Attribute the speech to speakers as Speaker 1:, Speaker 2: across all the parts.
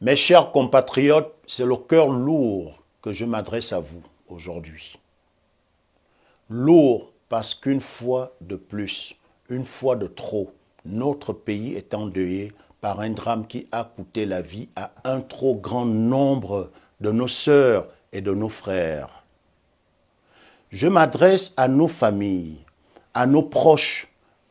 Speaker 1: Mes chers compatriotes, c'est le cœur lourd que je m'adresse à vous aujourd'hui. Lourd parce qu'une fois de plus, une fois de trop, notre pays est endeuillé par un drame qui a coûté la vie à un trop grand nombre de nos sœurs et de nos frères. Je m'adresse à nos familles, à nos proches,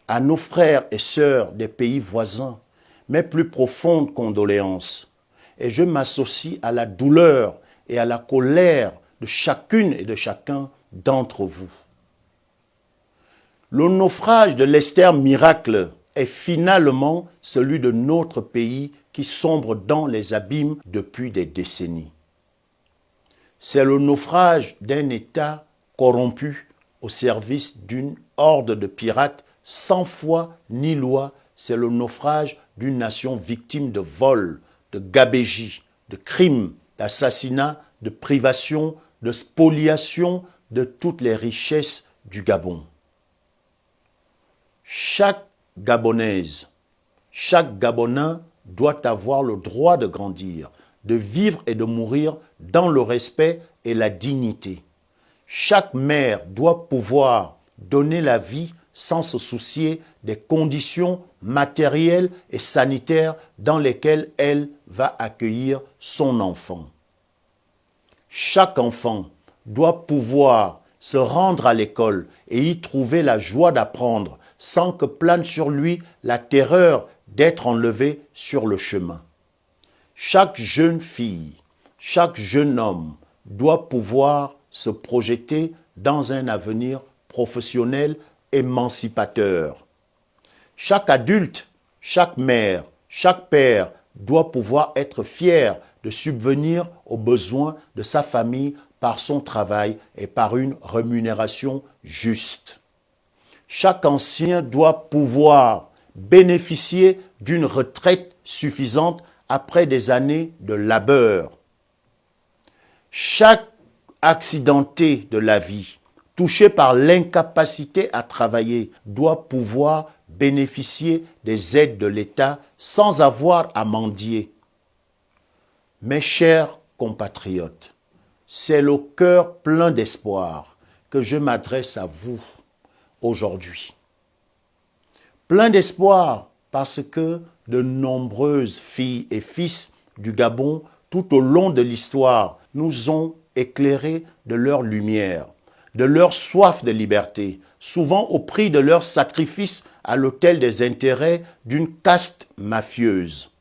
Speaker 1: à nos frères et sœurs des pays voisins, mes plus profondes condoléances et je m'associe à la douleur et à la colère de chacune et de chacun d'entre vous. Le naufrage de l'Esther Miracle est finalement celui de notre pays qui sombre dans les abîmes depuis des décennies. C'est le naufrage d'un État corrompu au service d'une horde de pirates sans foi ni loi. C'est le naufrage d'une nation victime de vols, de gabégie, de crimes, d'assassinats, de privation, de spoliation de toutes les richesses du Gabon. Chaque Gabonaise, chaque Gabonais doit avoir le droit de grandir, de vivre et de mourir dans le respect et la dignité. Chaque mère doit pouvoir donner la vie sans se soucier des conditions matérielles et sanitaires dans lesquelles elle va accueillir son enfant. Chaque enfant doit pouvoir se rendre à l'école et y trouver la joie d'apprendre sans que plane sur lui la terreur d'être enlevé sur le chemin. Chaque jeune fille, chaque jeune homme doit pouvoir se projeter dans un avenir professionnel émancipateur. Chaque adulte, chaque mère, chaque père doit pouvoir être fier de subvenir aux besoins de sa famille par son travail et par une rémunération juste. Chaque ancien doit pouvoir bénéficier d'une retraite suffisante après des années de labeur. Chaque accidenté de la vie touché par l'incapacité à travailler doit pouvoir bénéficier des aides de l'État sans avoir à mendier. Mes chers compatriotes, c'est le cœur plein d'espoir que je m'adresse à vous aujourd'hui. Plein d'espoir parce que de nombreuses filles et fils du Gabon tout au long de l'histoire nous ont éclairés de leur lumière de leur soif de liberté, souvent au prix de leur sacrifice à l'autel des intérêts d'une caste mafieuse.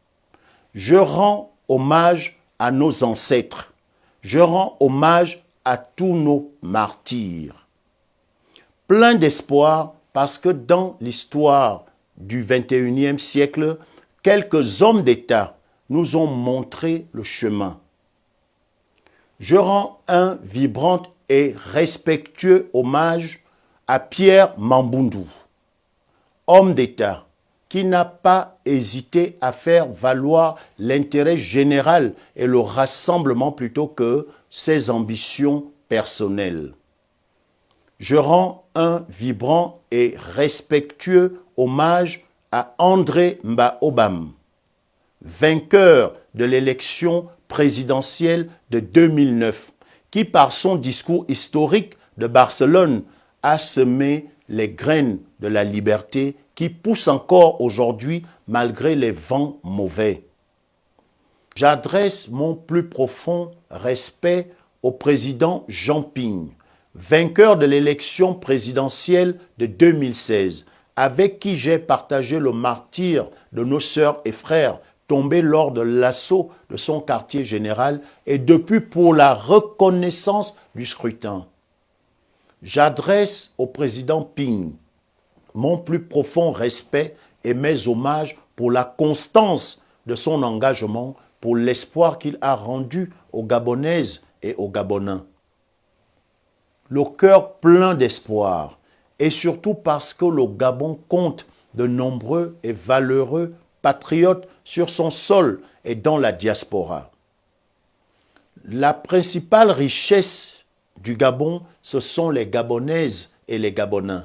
Speaker 1: Je rends hommage à nos ancêtres. Je rends hommage à tous nos martyrs. Plein d'espoir parce que dans l'histoire du 21e siècle, quelques hommes d'État nous ont montré le chemin. Je rends un vibrant et respectueux hommage Pierre Mambundu, homme d'État qui n'a pas hésité à faire valoir l'intérêt général et le rassemblement plutôt que ses ambitions personnelles. Je rends un vibrant et respectueux hommage à André Mbaobam, vainqueur de l'élection présidentielle de 2009 qui par son discours historique de Barcelone a semé les graines de la liberté qui poussent encore aujourd'hui malgré les vents mauvais. J'adresse mon plus profond respect au président Jean Ping, vainqueur de l'élection présidentielle de 2016, avec qui j'ai partagé le martyr de nos sœurs et frères tombé lors de l'assaut de son quartier général et depuis pour la reconnaissance du scrutin. J'adresse au président Ping mon plus profond respect et mes hommages pour la constance de son engagement, pour l'espoir qu'il a rendu aux Gabonaises et aux Gabonais. Le cœur plein d'espoir, et surtout parce que le Gabon compte de nombreux et valeureux patriotes sur son sol et dans la diaspora. La principale richesse du Gabon, ce sont les Gabonaises et les Gabonais.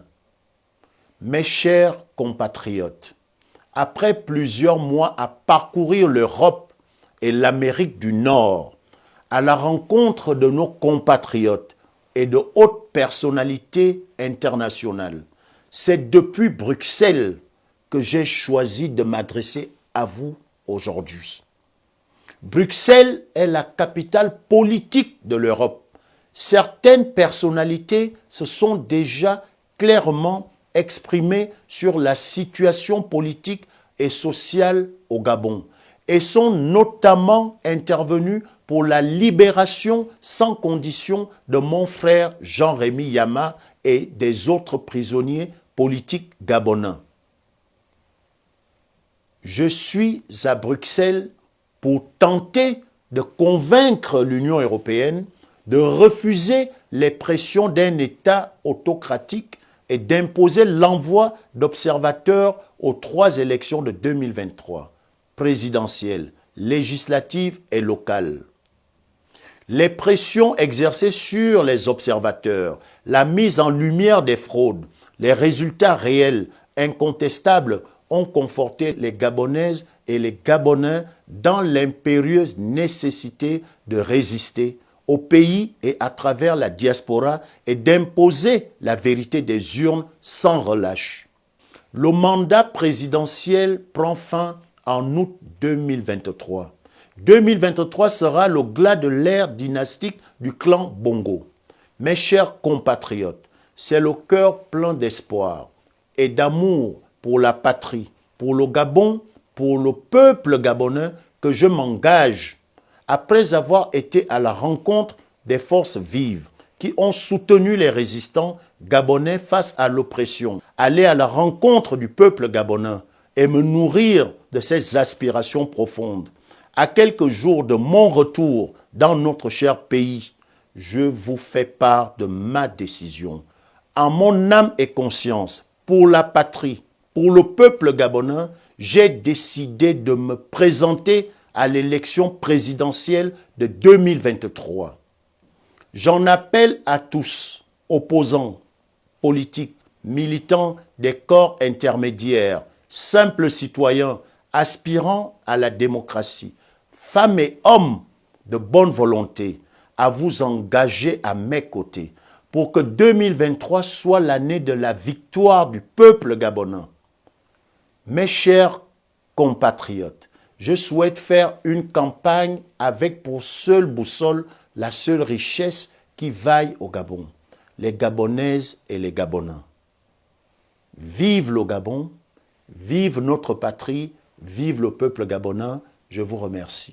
Speaker 1: Mes chers compatriotes, après plusieurs mois à parcourir l'Europe et l'Amérique du Nord à la rencontre de nos compatriotes et de hautes personnalités internationales. C'est depuis Bruxelles que j'ai choisi de m'adresser à vous aujourd'hui. Bruxelles est la capitale politique de l'Europe. Certaines personnalités se sont déjà clairement exprimées sur la situation politique et sociale au Gabon et sont notamment intervenues pour la libération sans condition de mon frère Jean-Rémy Yama et des autres prisonniers politiques gabonais. Je suis à Bruxelles pour tenter de convaincre l'Union européenne de refuser les pressions d'un État autocratique et d'imposer l'envoi d'observateurs aux trois élections de 2023, présidentielles, législatives et locales. Les pressions exercées sur les observateurs, la mise en lumière des fraudes, les résultats réels, incontestables, ont conforté les Gabonaises et les Gabonais dans l'impérieuse nécessité de résister au pays et à travers la diaspora et d'imposer la vérité des urnes sans relâche. Le mandat présidentiel prend fin en août 2023. 2023 sera le glas de l'ère dynastique du clan Bongo. Mes chers compatriotes, c'est le cœur plein d'espoir et d'amour pour la patrie, pour le Gabon, pour le peuple gabonais que je m'engage après avoir été à la rencontre des forces vives qui ont soutenu les résistants gabonais face à l'oppression, aller à la rencontre du peuple gabonais et me nourrir de ses aspirations profondes. À quelques jours de mon retour dans notre cher pays, je vous fais part de ma décision. En mon âme et conscience, pour la patrie, pour le peuple gabonais, j'ai décidé de me présenter à l'élection présidentielle de 2023. J'en appelle à tous, opposants, politiques, militants des corps intermédiaires, simples citoyens aspirant à la démocratie, femmes et hommes de bonne volonté, à vous engager à mes côtés pour que 2023 soit l'année de la victoire du peuple gabonais. Mes chers compatriotes, je souhaite faire une campagne avec pour seule boussole la seule richesse qui vaille au Gabon, les Gabonaises et les Gabonais. Vive le Gabon, vive notre patrie, vive le peuple gabonais, je vous remercie.